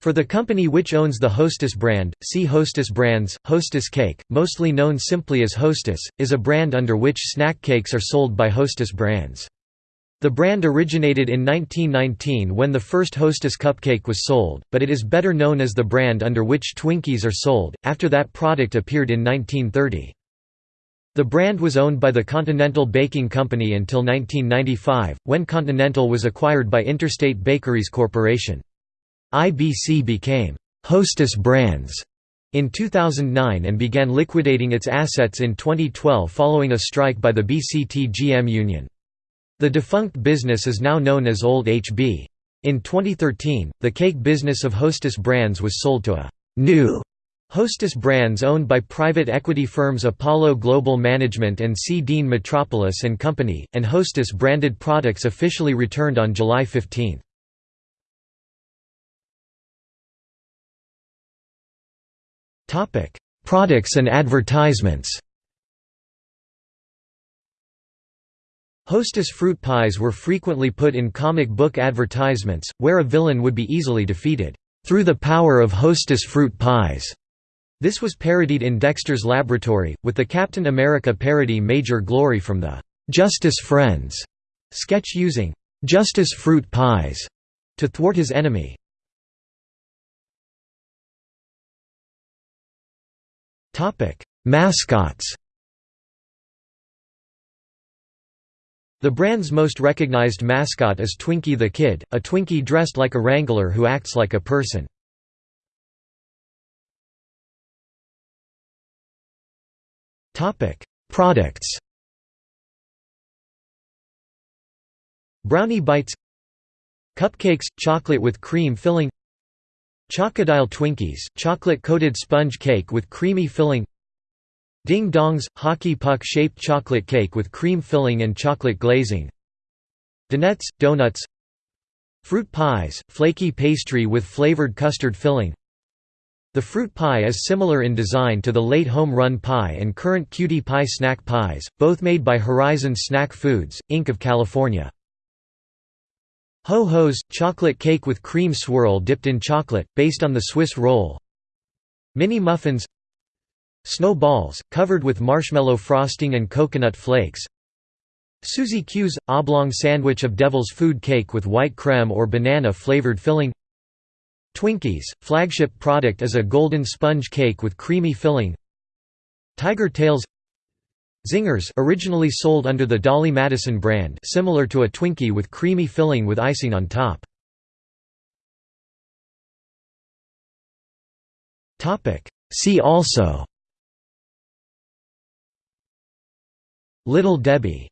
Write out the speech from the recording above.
For the company which owns the Hostess brand, see Hostess brands. Hostess Cake, mostly known simply as Hostess, is a brand under which snack cakes are sold by Hostess brands. The brand originated in 1919 when the first Hostess cupcake was sold, but it is better known as the brand under which Twinkies are sold, after that product appeared in 1930. The brand was owned by the Continental Baking Company until 1995, when Continental was acquired by Interstate Bakeries Corporation. IBC became Hostess Brands in 2009 and began liquidating its assets in 2012 following a strike by the BCT GM union. The defunct business is now known as Old HB. In 2013, the cake business of Hostess Brands was sold to a new Hostess Brands owned by private equity firms Apollo Global Management and C. Dean Metropoulos and Company, and Hostess branded products officially returned on July 15. Topic: Products and advertisements. Hostess fruit pies were frequently put in comic book advertisements, where a villain would be easily defeated, "...through the power of Hostess fruit pies." This was parodied in Dexter's Laboratory, with the Captain America parody Major Glory from the "'Justice Friends' sketch using "'Justice fruit pies' to thwart his enemy. Mascots. The brand's most recognized mascot is Twinkie the Kid, a Twinkie dressed like a wrangler who acts like a person. Products. Brownie Bites. Cupcakes – chocolate with cream filling Chocodile Twinkies, chocolate-coated sponge cake with creamy filling Ding Dongs, hockey puck-shaped chocolate cake with cream filling and chocolate glazing Donuts, donuts Fruit pies, flaky pastry with flavored custard filling The fruit pie is similar in design to the late home run pie and current cutie pie snack pies, both made by Horizon Snack Foods, Inc. of California. Ho-Ho's, chocolate cake with cream swirl dipped in chocolate, based on the Swiss roll. Mini muffins. Snow balls, covered with marshmallow frosting and coconut flakes. Suzy Q's, oblong sandwich of devil's food cake with white creme or banana-flavored filling. Twinkies, flagship product is a golden sponge cake with creamy filling. Tiger Tails Zingers originally sold under the Dolly Madison brand similar to a Twinkie with creamy filling with icing on top. See also Little Debbie